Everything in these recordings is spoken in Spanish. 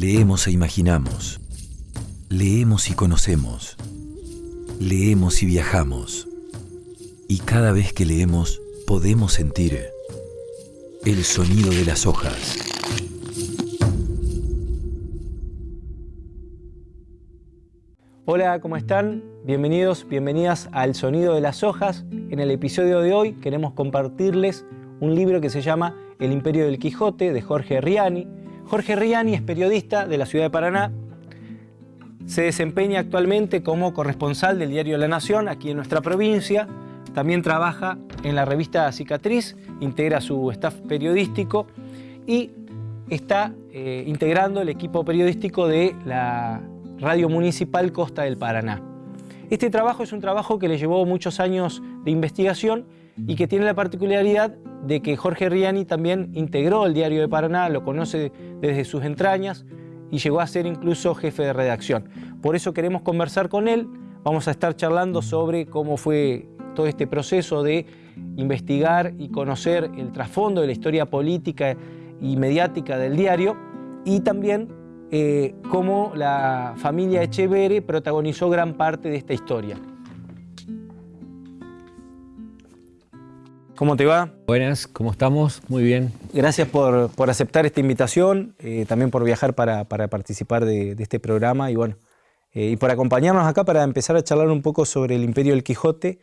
Leemos e imaginamos. Leemos y conocemos. Leemos y viajamos. Y cada vez que leemos podemos sentir el sonido de las hojas. Hola, ¿cómo están? Bienvenidos, bienvenidas al Sonido de las Hojas. En el episodio de hoy queremos compartirles un libro que se llama El Imperio del Quijote de Jorge Riani. Jorge Riani es periodista de la ciudad de Paraná. Se desempeña actualmente como corresponsal del diario La Nación aquí en nuestra provincia. También trabaja en la revista Cicatriz, integra su staff periodístico y está eh, integrando el equipo periodístico de la Radio Municipal Costa del Paraná. Este trabajo es un trabajo que le llevó muchos años de investigación y que tiene la particularidad de que Jorge Riani también integró el Diario de Paraná, lo conoce desde sus entrañas y llegó a ser incluso jefe de redacción. Por eso queremos conversar con él, vamos a estar charlando sobre cómo fue todo este proceso de investigar y conocer el trasfondo de la historia política y mediática del diario y también eh, cómo la familia Echevere protagonizó gran parte de esta historia. ¿Cómo te va? Buenas, ¿cómo estamos? Muy bien. Gracias por, aceptar esta invitación, eh, también por viajar para, participar de, este programa y bueno, eh, y por acompañarnos acá para empezar a charlar un poco sobre el Imperio del Quijote,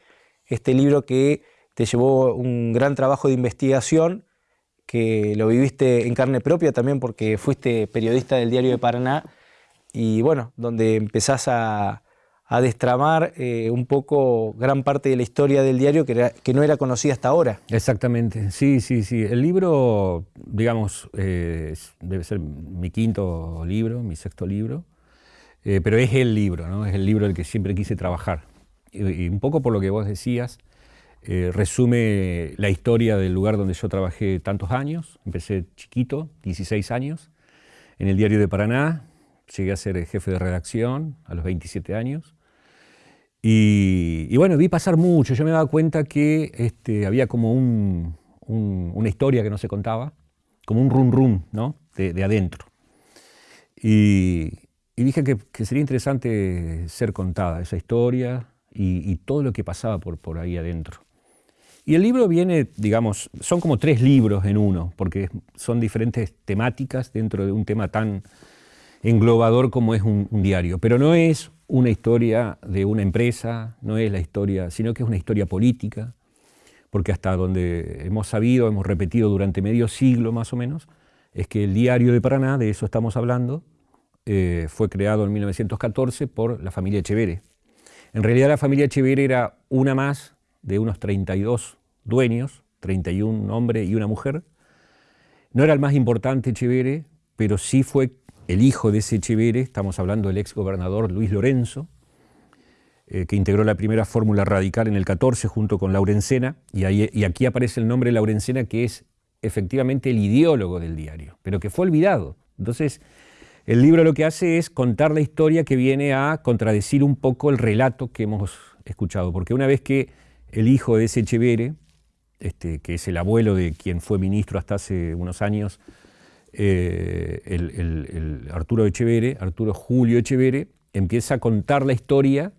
este libro que te llevó un gran trabajo de investigación, que lo viviste en carne propia también porque fuiste periodista del Diario de Paraná y bueno, donde empezás a, a destramar eh, un poco gran parte de la historia del diario que, no era conocida hasta ahora. Exactamente, sí, sí, sí. El libro, digamos, eh, debe ser mi quinto libro, mi sexto libro, eh, pero es el libro, ¿no? Es el libro del que siempre quise trabajar. Y, un poco por lo que vos decías, resume la historia del lugar donde yo trabajé tantos años. Empecé chiquito, 16 años, en el diario de Paraná, llegué a ser jefe de redacción a los 27 años. Y, bueno, vi pasar mucho, yo me daba cuenta que este, había como una historia que no se contaba, como un rum rum ¿no? de, adentro. Y, dije que, sería interesante ser contada esa historia y, todo lo que pasaba por, por ahí adentro. Y el libro viene, digamos, son como tres libros en uno, porque son diferentes temáticas dentro de un tema tan englobador como es un diario. Pero no es una historia de una empresa, no es la historia, sino que es una historia política, porque hasta donde hemos sabido, hemos repetido durante medio siglo más o menos, es que el diario de Paraná, de eso estamos hablando, eh, fue creado en 1914 por la familia Echevere. En realidad la familia Echevere era una más de unos 32 dueños, 31 hombres y una mujer. No era el más importante Echevere, pero sí fue el hijo de ese Echeverre, estamos hablando del ex gobernador Luis Lorenzo, eh, que integró la primera fórmula radical en el 14 junto con Laurencena, y, aquí aparece el nombre de Laurencena, que es efectivamente el ideólogo del diario, pero que fue olvidado. Entonces, el libro lo que hace es contar la historia que viene a contradecir un poco el relato que hemos escuchado, porque una vez que el hijo de ese Echeverre, este, que es el abuelo de quien fue ministro hasta hace unos años, eh, Arturo Echevere, Arturo Julio Echevere, empieza a contar la historia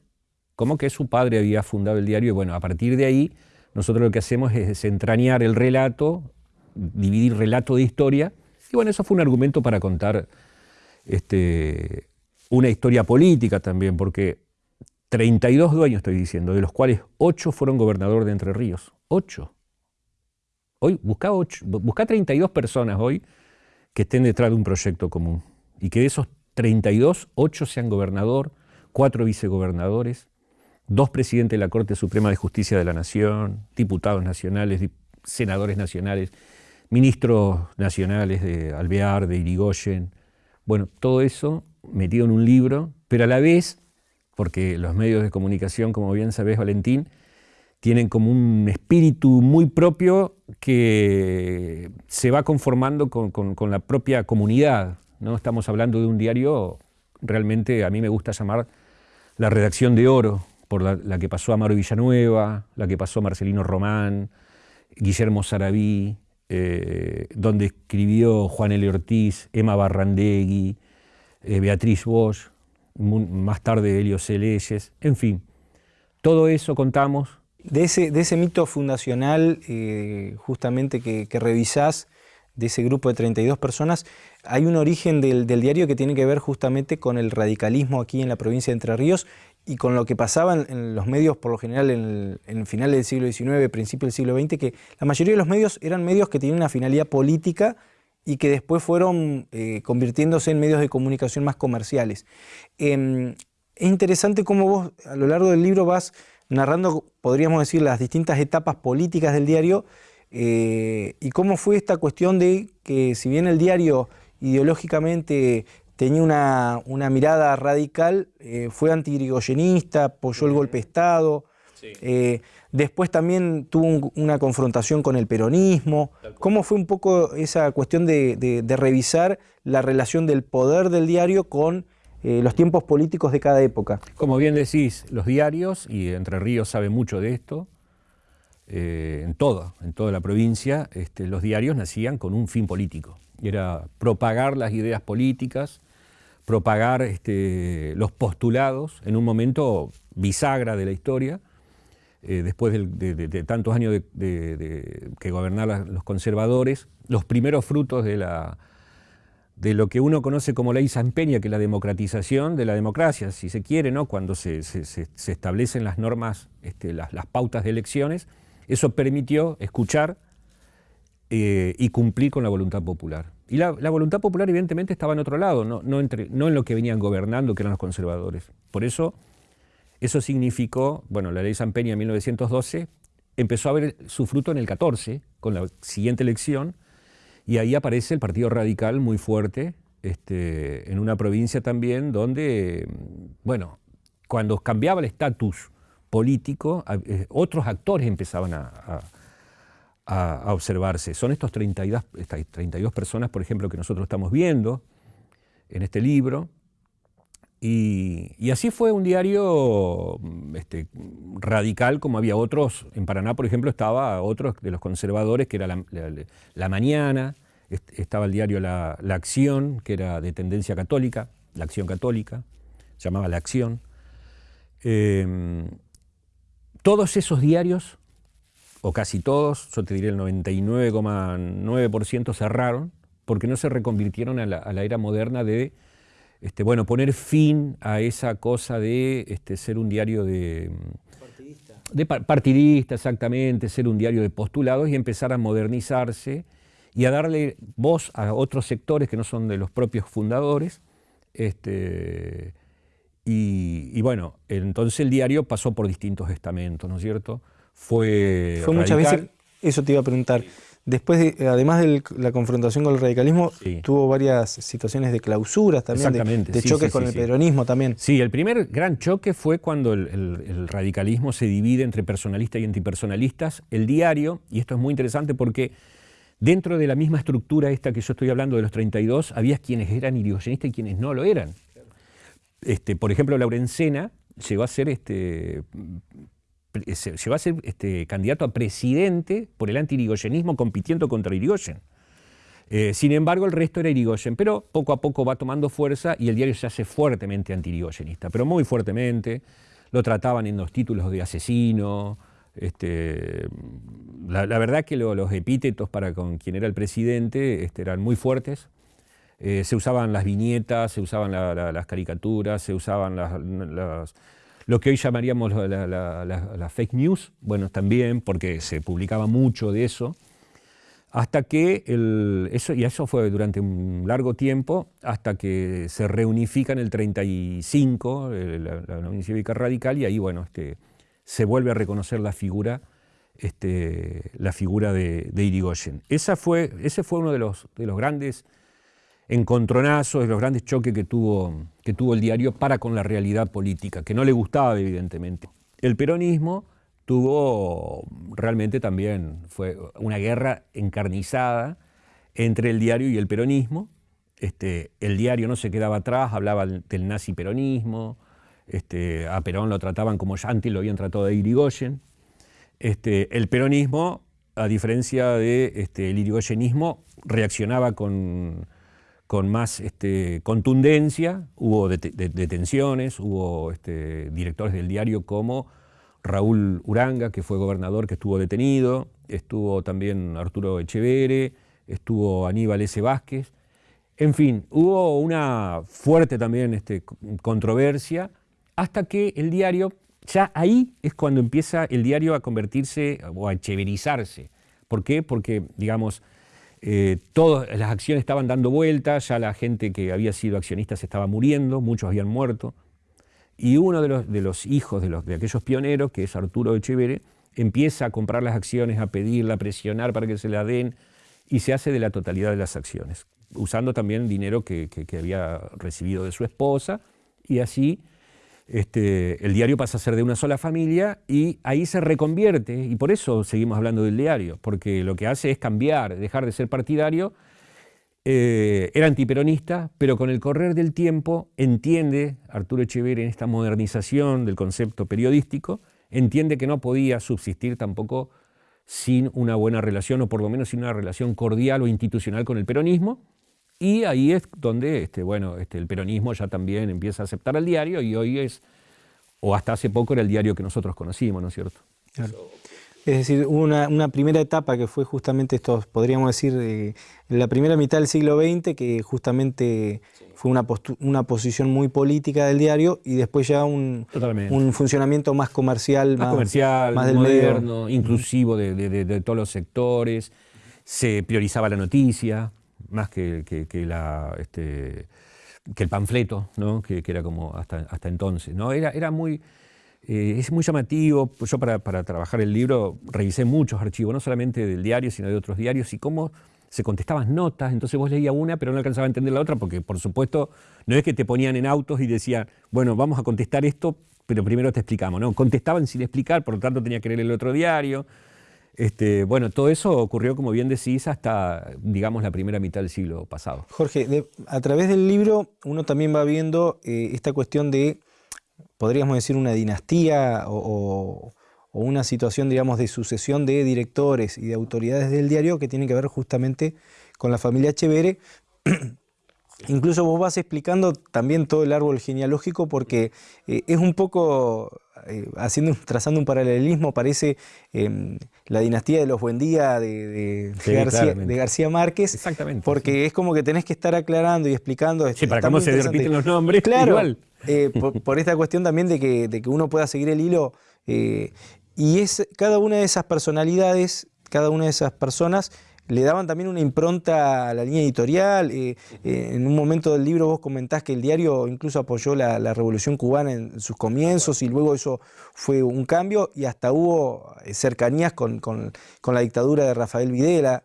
como que su padre había fundado el diario y bueno, a partir de ahí nosotros lo que hacemos es desentrañar el relato, dividir relato de historia y bueno, eso fue un argumento para contar este, una historia política también, porque 32 dueños estoy diciendo, de los cuales 8 fueron gobernador de Entre Ríos, 8. Hoy busca, 8, busca 32 personas hoy que estén detrás de un proyecto común. Y que de esos 32, 8 sean gobernador, 4 vicegobernadores, dos presidentes de la Corte Suprema de Justicia de la Nación, diputados nacionales, senadores nacionales, ministros nacionales de Alvear, de Irigoyen, bueno, todo eso metido en un libro, pero a la vez, porque los medios de comunicación, como bien sabes Valentín, tienen como un espíritu muy propio que se va conformando con, la propia comunidad. ¿no? Estamos hablando de un diario, realmente a mí me gusta llamar la redacción de oro, por la, que pasó Amaro Villanueva, la que pasó Marcelino Román, Guillermo Sarabí, eh, donde escribió Juan L. Ortiz, Emma Barrandegui, eh, Beatriz Bosch, más tarde Helio Celeyes, en fin. Todo eso contamos. De ese, de ese mito fundacional, eh, justamente que, que, revisás, de ese grupo de 32 personas, hay un origen del, diario que tiene que ver justamente con el radicalismo aquí en la provincia de Entre Ríos y con lo que pasaba en, los medios, por lo general, en el, final del siglo XIX, principio del siglo XX, que la mayoría de los medios eran medios que tenían una finalidad política y que después fueron eh, convirtiéndose en medios de comunicación más comerciales. Em, es interesante cómo vos a lo largo del libro vas narrando, podríamos decir, las distintas etapas políticas del diario eh, y cómo fue esta cuestión de que si bien el diario ideológicamente tenía una, mirada radical, eh, fue antigrigoyenista, apoyó el golpe de Estado, eh, después también tuvo una confrontación con el peronismo. ¿Cómo fue un poco esa cuestión de, revisar la relación del poder del diario con eh, los tiempos políticos de cada época? Como bien decís, los diarios, y Entre Ríos sabe mucho de esto, en, toda, en toda la provincia, este, los diarios nacían con un fin político. Y era propagar las ideas políticas, propagar este, los postulados en un momento bisagra de la historia, eh, después de, tantos años de, que gobernaban los conservadores, los primeros frutos de, la, de lo que uno conoce como ley Peña, que es la democratización de la democracia, si se quiere, ¿no? cuando se, establecen las normas, este, las, pautas de elecciones, eso permitió escuchar eh, y cumplir con la voluntad popular. Y la, voluntad popular evidentemente estaba en otro lado, no, entre, no en lo que venían gobernando, que eran los conservadores. Por eso, eso significó, bueno, la ley San Peña en 1912 empezó a ver su fruto en el 14, con la siguiente elección, y ahí aparece el Partido Radical muy fuerte, este, en una provincia también donde, bueno, cuando cambiaba el estatus político, eh, otros actores empezaban a a, observarse. Son estos 32, estas 32 personas, por ejemplo, que nosotros estamos viendo en este libro. Y, así fue un diario este, radical como había otros. En Paraná, por ejemplo, estaba otro de los conservadores, que era La, Mañana, estaba el diario la, Acción, que era de tendencia católica, La Acción Católica, se llamaba La Acción. Eh, todos esos diarios o casi todos, yo te diría el 99,9% cerraron, porque no se reconvirtieron a la, era moderna de este, bueno, poner fin a esa cosa de este, ser un diario de... Partidista. De partidista, exactamente, ser un diario de postulados y empezar a modernizarse y a darle voz a otros sectores que no son de los propios fundadores. Este, y, y bueno, entonces el diario pasó por distintos estamentos, ¿no es cierto? fue, fue muchas veces, eso te iba a preguntar. Después, de, además de la confrontación con el radicalismo, tuvo varias situaciones de clausuras también, de, choques con el peronismo también. Sí, el primer gran choque fue cuando el, radicalismo se divide entre personalistas y antipersonalistas. El diario, y esto es muy interesante porque dentro de la misma estructura esta que yo estoy hablando de los 32, había quienes eran irigoyenistas y quienes no lo eran. Este, por ejemplo, Laurencena llegó a ser este, se, va a ser este, candidato a presidente por el anti-irigoyenismo compitiendo contra Irigoyen. Eh, sin embargo, el resto era Irigoyen, pero poco a poco va tomando fuerza y el diario se hace fuertemente anti-irigoyenista, pero muy fuertemente. Lo trataban en los títulos de asesino. Este, la, verdad que los epítetos para con quien era el presidente este, eran muy fuertes. Eh, se usaban las viñetas, se usaban las caricaturas, se usaban las lo que hoy llamaríamos la, fake news, bueno, también, porque se publicaba mucho de eso, hasta que, eso, y eso fue durante un largo tiempo, hasta que se reunifica en el 35, la, Unión Cívica Radical, y ahí, bueno, este, se vuelve a reconocer la figura, este, la figura de, de Irigoyen. Esa fue, ese fue uno de los, de los grandes encontronazos, los grandes choques que tuvo, que tuvo el diario para con la realidad política, que no le gustaba evidentemente. El peronismo tuvo realmente también, fue una guerra encarnizada entre el diario y el peronismo. Este, el diario no se quedaba atrás, hablaba del nazi peronismo, este, a Perón lo trataban como antes lo habían tratado de Irigoyen. Este, el peronismo, a diferencia del de, este, irigoyenismo, reaccionaba con, con más este, contundencia, hubo detenciones, hubo este, directores del diario como Raúl Uranga, que fue gobernador, que estuvo detenido, estuvo también Arturo Echevere, estuvo Aníbal S. Vázquez, en fin, hubo una fuerte también este, controversia hasta que el diario, ya ahí es cuando empieza el diario a convertirse o a echeverizarse. ¿Por qué? Porque, digamos, eh, todas las acciones estaban dando vueltas, ya la gente que había sido accionista se estaba muriendo, muchos habían muerto, y uno de los, hijos de, los, de aquellos pioneros, que es Arturo Echevere, empieza a comprar las acciones, a pedirla, a presionar para que se la den, y se hace de la totalidad de las acciones, usando también dinero que había recibido de su esposa, y así este, el diario pasa a ser de una sola familia y ahí se reconvierte, y por eso seguimos hablando del diario, porque lo que hace es cambiar, dejar de ser partidario, eh, era antiperonista, pero con el correr del tiempo entiende, Arturo Echeverri en esta modernización del concepto periodístico, entiende que no podía subsistir tampoco sin una buena relación, o por lo menos sin una relación cordial o institucional con el peronismo, y ahí es donde este, bueno, este, el peronismo ya también empieza a aceptar al diario y hoy es, o hasta hace poco era el diario que nosotros conocimos, ¿no es cierto? Es decir, una, una primera etapa que fue justamente esto, podríamos decir, eh, la primera mitad del siglo XX, que justamente fue una, una posición muy política del diario y después ya un, un funcionamiento más comercial, más, comercial, más del moderno, inclusivo de, de todos los sectores, se priorizaba la noticia, más que, este, que el panfleto, ¿no? que, era como hasta, hasta entonces. ¿no? Era, era muy, eh, es muy llamativo. Yo para, para, trabajar el libro revisé muchos archivos, no solamente del diario, sino de otros diarios, y cómo se contestaban notas, entonces vos leías una, pero no alcanzaba a entender la otra, porque por supuesto no es que te ponían en autos y decían, bueno, vamos a contestar esto, pero primero te explicamos, ¿no? Contestaban sin explicar, por lo tanto tenía que leer el otro diario. Este, bueno, todo eso ocurrió, como bien decís, hasta, digamos, la primera mitad del siglo pasado. Jorge, a través del libro uno también va viendo eh, esta cuestión de, podríamos decir, una dinastía o, una situación, digamos, de sucesión de directores y de autoridades del diario que tiene que ver justamente con la familia Chevere. Incluso vos vas explicando también todo el árbol genealógico porque eh, es un poco eh, haciendo, trazando un paralelismo, parece em, la dinastía de los Buendía de, de, García, Márquez. Exactamente. Porque es como que tenés que estar aclarando y explicando. Sí, para cómo se repiten los nombres. Claro, eh, por, esta cuestión también de que, de que uno pueda seguir el hilo. Eh, y es cada una de esas personalidades, cada una de esas personas le daban también una impronta a la línea editorial. Eh, eh, en un momento del libro vos comentás que el diario incluso apoyó la, Revolución Cubana en sus comienzos y luego eso fue un cambio y hasta hubo eh, cercanías con, la dictadura de Rafael Videla.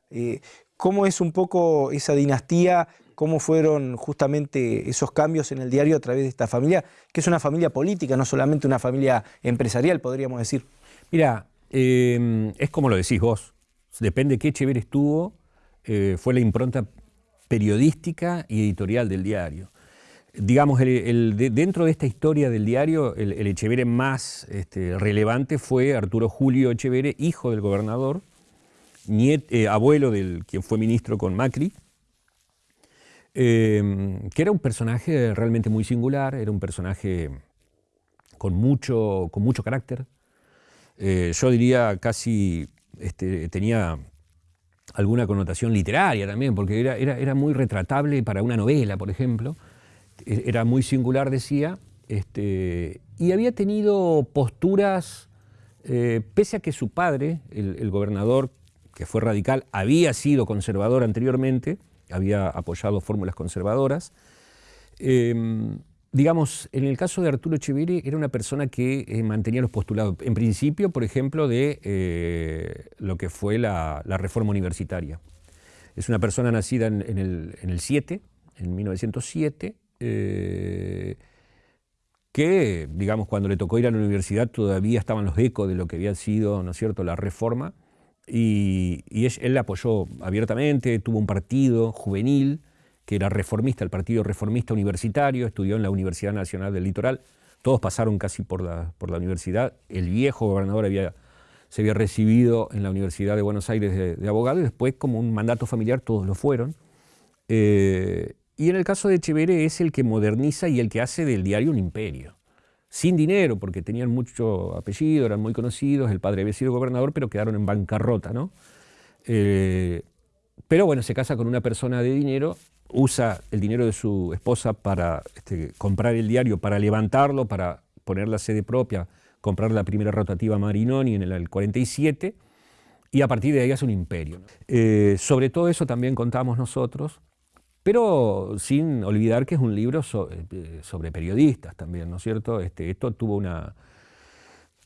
¿Cómo es un poco esa dinastía? ¿Cómo fueron justamente esos cambios en el diario a través de esta familia? Que es una familia política, no solamente una familia empresarial, podríamos decir. Mira, es como lo decís vos depende de qué Echeverri estuvo, eh, fue la impronta periodística y editorial del diario. Digamos, dentro de esta historia del diario, el, el más este, relevante fue Arturo Julio Echeverri, hijo del gobernador, eh, abuelo del quien fue ministro con Macri, eh, que era un personaje realmente muy singular, era un personaje con mucho, con mucho carácter, yo diría casi este, tenía alguna connotación literaria también, porque era, era, muy retratable para una novela, por ejemplo. E, era muy singular, decía, este, y había tenido posturas, eh, pese a que su padre, el, gobernador, que fue radical, había sido conservador anteriormente, había apoyado fórmulas conservadoras, em, digamos, en el caso de Arturo Echeverri era una persona que eh, mantenía los postulados, en principio, por ejemplo, de eh, lo que fue la, reforma universitaria. Es una persona nacida en, el, 7, en 1907, eh, que, digamos, cuando le tocó ir a la universidad todavía estaban los ecos de lo que había sido, ¿no es cierto?, la reforma, y, y él la apoyó abiertamente, tuvo un partido juvenil, que era reformista, el Partido Reformista Universitario, estudió en la Universidad Nacional del Litoral, todos pasaron casi por la, por la universidad, el viejo gobernador había, se había recibido en la Universidad de Buenos Aires de, abogado y después como un mandato familiar todos lo fueron. Eh, Y en el caso de Echeverre es el que moderniza y el que hace del diario un imperio. Sin dinero, porque tenían mucho apellido, eran muy conocidos, el padre había sido gobernador, pero quedaron en bancarrota, ¿no? Eh, pero bueno, se casa con una persona de dinero, usa el dinero de su esposa para este, comprar el diario, para levantarlo, para poner la sede propia, comprar la primera rotativa Marinoni en el 47, y a partir de ahí hace un imperio. Eh, sobre todo eso también contamos nosotros, pero sin olvidar que es un libro eh, sobre periodistas también, ¿no es cierto? Este, esto tuvo una...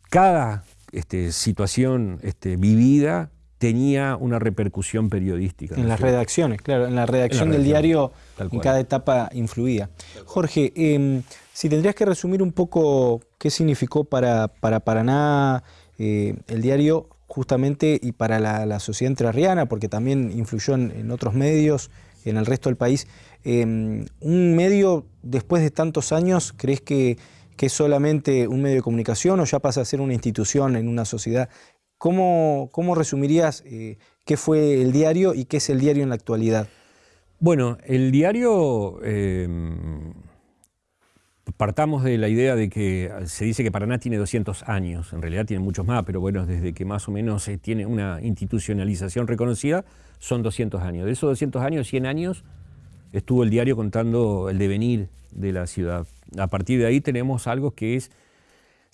Cada este, situación vivida tenía una repercusión periodística. En las redacciones, claro, en la redacción del diario en cada etapa influía. Jorge, em, si tendrías que resumir un poco qué significó para, para Paraná eh, el diario justamente y para la, sociedad entrerriana, porque también influyó en, otros medios, en el resto del país. Em, ¿Un medio, después de tantos años, crees que, es solamente un medio de comunicación o ya pasa a ser una institución en una sociedad? ¿Cómo, cómo resumirías eh, qué fue el diario y qué es el diario en la actualidad? Bueno, el diario em, partamos de la idea de que se dice que Paraná tiene 200 años, en realidad tiene muchos más, pero bueno, desde que más o menos se tiene una institucionalización reconocida, son 200 años. De esos 200 años, 100 años, estuvo el diario contando el devenir de la ciudad. A partir de ahí tenemos algo que es,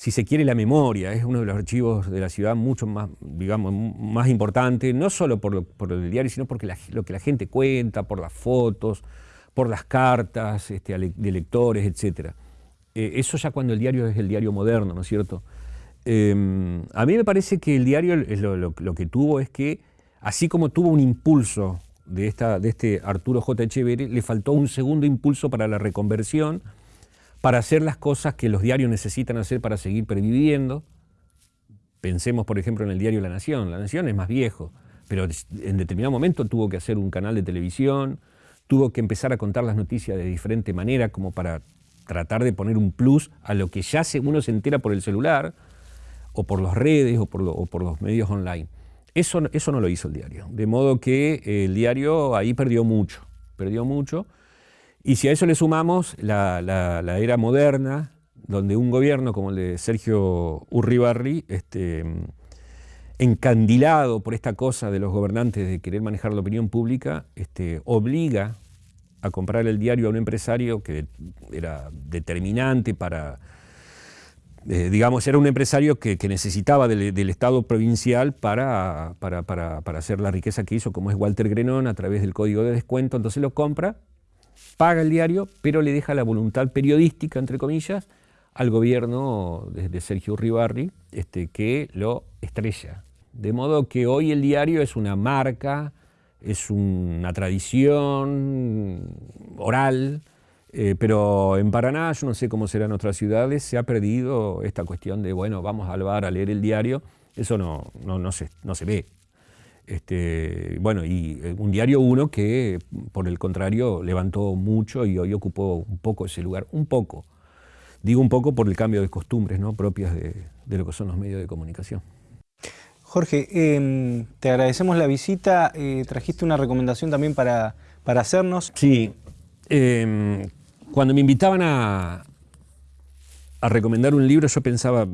si se quiere, la memoria, es uno de los archivos de la ciudad mucho más, digamos, más importante, no solo por, el diario, sino porque lo que la gente cuenta, por las fotos, por las cartas este, de lectores, etc. Eh, eso ya cuando el diario es el diario moderno, ¿no es cierto? Em, a mí me parece que el diario lo, que tuvo es que, así como tuvo un impulso de, esta, de este Arturo J. Echeverri, le faltó un segundo impulso para la reconversión, para hacer las cosas que los diarios necesitan hacer para seguir perviviendo. Pensemos, por ejemplo, en el diario La Nación. La Nación es más viejo, pero en determinado momento tuvo que hacer un canal de televisión, tuvo que empezar a contar las noticias de diferente manera como para tratar de poner un plus a lo que ya uno se entera por el celular o por las redes o por, los medios online. Eso, eso no lo hizo el diario. De modo que el diario ahí perdió mucho, perdió mucho. Y si a eso le sumamos la, era moderna, donde un gobierno como el de Sergio Urribarri, este, encandilado por esta cosa de los gobernantes de querer manejar la opinión pública, este, obliga a comprar el diario a un empresario que era determinante para, eh, digamos, era un empresario que, necesitaba del, Estado provincial para, para, para, hacer la riqueza que hizo, como es Walter Grenón, a través del código de descuento, entonces lo compra, paga el diario, pero le deja la voluntad periodística, entre comillas, al gobierno de, Sergio Ribarri, este, que lo estrella. De modo que hoy el diario es una marca, es una tradición oral, eh, pero en Paraná, yo no sé cómo será en otras ciudades, se ha perdido esta cuestión de, bueno, vamos al bar a leer el diario, eso no, no, se, no se ve. Este, bueno, y eh, un diario uno que, por el contrario, levantó mucho y hoy ocupó un poco ese lugar, un poco. Digo un poco por el cambio de costumbres ¿no? propias de lo que son los medios de comunicación. Jorge, em, te agradecemos la visita. Eh, trajiste una recomendación también para, para hacernos. Sí. Em, cuando me invitaban a, a recomendar un libro, yo pensaba,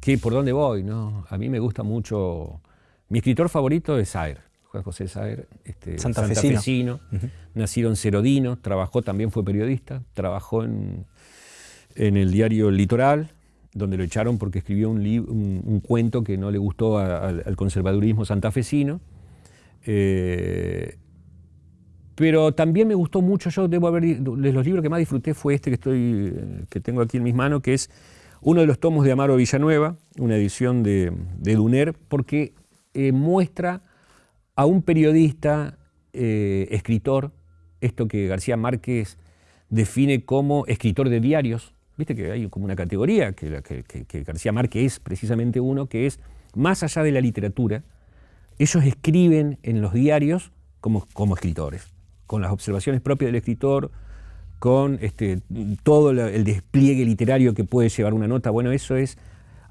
¿qué, ¿por dónde voy? No? A mí me gusta mucho... Mi escritor favorito es Saer, Juan José Saer, este, santafesino, nacido en Cerodino, trabajó, también fue periodista, trabajó en, en el diario Litoral, donde lo echaron porque escribió un, un, cuento que no le gustó al conservadurismo santafesino. Eh, pero también me gustó mucho, yo debo haber, de los libros que más disfruté fue este que, estoy, que tengo aquí en mis manos, que es uno de los tomos de Amaro Villanueva, una edición de, de Duner, porque eh, muestra a un periodista, eh, escritor, esto que García Márquez define como escritor de diarios, Viste que hay como una categoría, que, García Márquez es precisamente uno, que es más allá de la literatura, ellos escriben en los diarios como, como escritores, con las observaciones propias del escritor, con este, todo el despliegue literario que puede llevar una nota. Bueno, eso es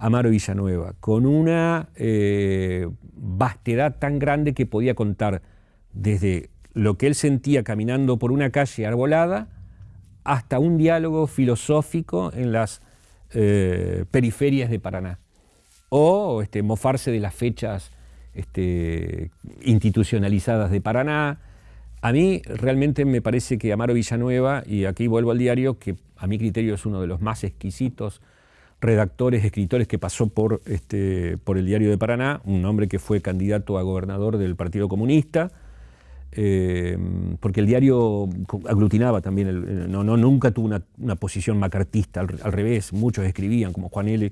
Amaro Villanueva, con una eh, vastedad tan grande que podía contar desde lo que él sentía caminando por una calle arbolada hasta un diálogo filosófico en las eh, periferias de Paraná. O este, mofarse de las fechas este, institucionalizadas de Paraná. A mí realmente me parece que Amaro Villanueva, y aquí vuelvo al diario, que a mi criterio es uno de los más exquisitos redactores, escritores que pasó por, este, por el diario de Paraná, un hombre que fue candidato a gobernador del Partido Comunista, eh, porque el diario aglutinaba también, no, no, nunca tuvo una, posición macartista, al, revés, muchos escribían, como Juan L.,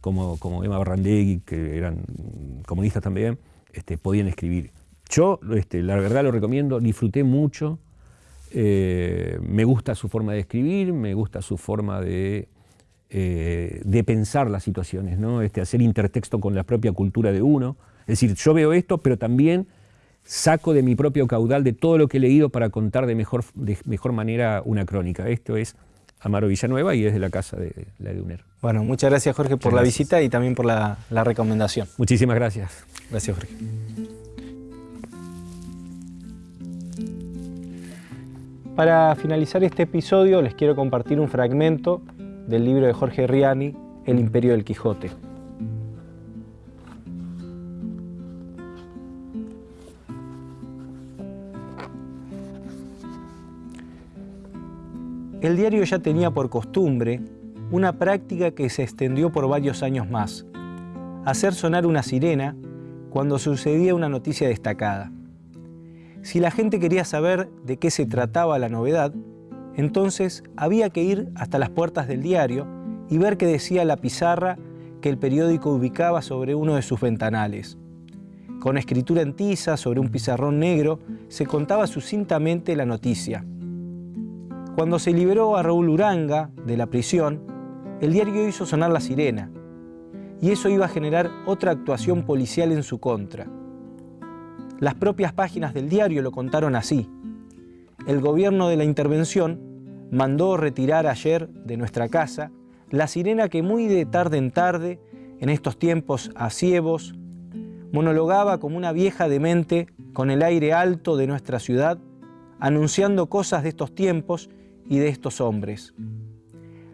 como, como Emma Barrandegui, que eran comunistas también, este, podían escribir. Yo, este, la verdad lo recomiendo, disfruté mucho, eh, me gusta su forma de escribir, me gusta su forma de eh, de pensar las situaciones, ¿no? este, hacer intertexto con la propia cultura de uno. Es decir, yo veo esto, pero también saco de mi propio caudal de todo lo que he leído para contar de mejor, de mejor manera una crónica. Esto es Amaro Villanueva y es de la casa de la de UNER. Bueno, muchas gracias Jorge por la visita y también por la, la recomendación. Muchísimas gracias. Gracias Jorge. Para finalizar este episodio les quiero compartir un fragmento del libro de Jorge Riani, El Imperio del Quijote. El diario ya tenía por costumbre una práctica que se extendió por varios años más, hacer sonar una sirena cuando sucedía una noticia destacada. Si la gente quería saber de qué se trataba la novedad, entonces había que ir hasta las puertas del diario y ver qué decía la pizarra que el periódico ubicaba sobre uno de sus ventanales. Con escritura en tiza sobre un pizarrón negro se contaba sucintamente la noticia. Cuando se liberó a Raúl Uranga de la prisión, el diario hizo sonar la sirena, y eso iba a generar otra actuación policial en su contra. Las propias páginas del diario lo contaron así el gobierno de la intervención mandó retirar ayer de nuestra casa la sirena que muy de tarde en tarde, en estos tiempos asievos, monologaba como una vieja demente con el aire alto de nuestra ciudad, anunciando cosas de estos tiempos y de estos hombres.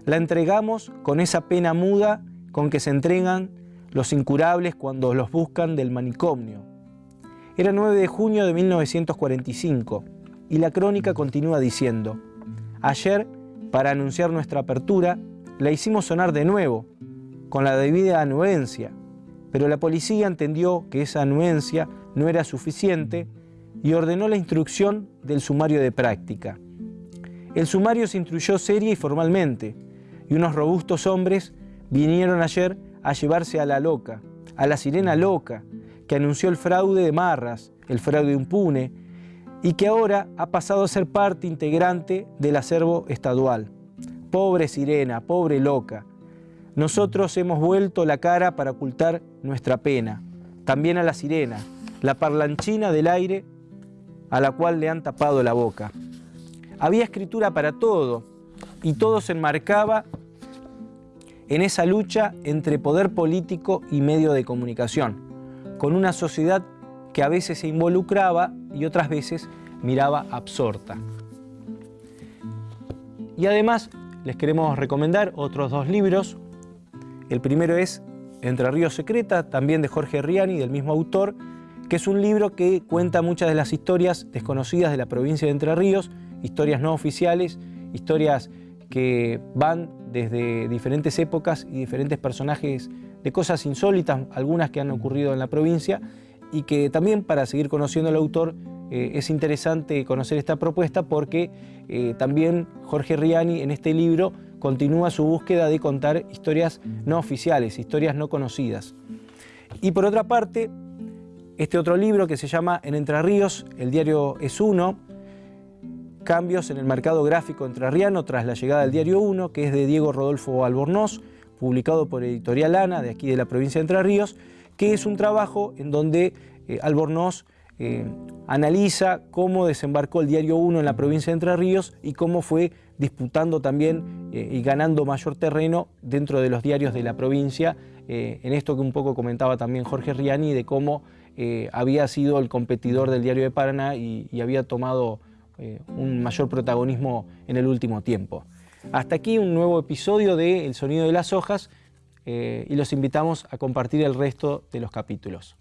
La entregamos con esa pena muda con que se entregan los incurables cuando los buscan del manicomio. Era 9 de junio de 1945 y la crónica continúa diciendo, ayer, para anunciar nuestra apertura, la hicimos sonar de nuevo, con la debida anuencia, pero la policía entendió que esa anuencia no era suficiente y ordenó la instrucción del sumario de práctica. El sumario se instruyó seria y formalmente, y unos robustos hombres vinieron ayer a llevarse a la loca, a la sirena loca, que anunció el fraude de Marras, el fraude impune, y que ahora ha pasado a ser parte integrante del acervo estadual. Pobre sirena, pobre loca. Nosotros hemos vuelto la cara para ocultar nuestra pena. También a la sirena, la parlanchina del aire a la cual le han tapado la boca. Había escritura para todo y todo se enmarcaba en esa lucha entre poder político y medio de comunicación, con una sociedad que a veces se involucraba y otras veces miraba absorta. Y además les queremos recomendar otros dos libros. El primero es Entre Ríos Secreta, también de Jorge Riani, del mismo autor, que es un libro que cuenta muchas de las historias desconocidas de la provincia de Entre Ríos, historias no oficiales, historias que van desde diferentes épocas y diferentes personajes de cosas insólitas, algunas que han ocurrido en la provincia, y que también para seguir conociendo al autor eh, es interesante conocer esta propuesta porque eh, también Jorge Riani en este libro continúa su búsqueda de contar historias no oficiales, historias no conocidas. Y por otra parte, este otro libro que se llama En Entre Ríos, el diario es uno, cambios en el mercado gráfico entrerriano tras la llegada del diario 1, que es de Diego Rodolfo Albornoz, publicado por Editorial Ana, de aquí de la provincia de Entre Ríos, que es un trabajo en donde eh, Albornoz eh, analiza cómo desembarcó el Diario 1 en la provincia de Entre Ríos y cómo fue disputando también eh, y ganando mayor terreno dentro de los diarios de la provincia en esto que un poco comentaba también Jorge Riani, de cómo había sido el competidor del Diario de Paraná y, había tomado un mayor protagonismo en el último tiempo. Hasta aquí un nuevo episodio de El Sonido de las Hojas y los invitamos a compartir el resto de los capítulos.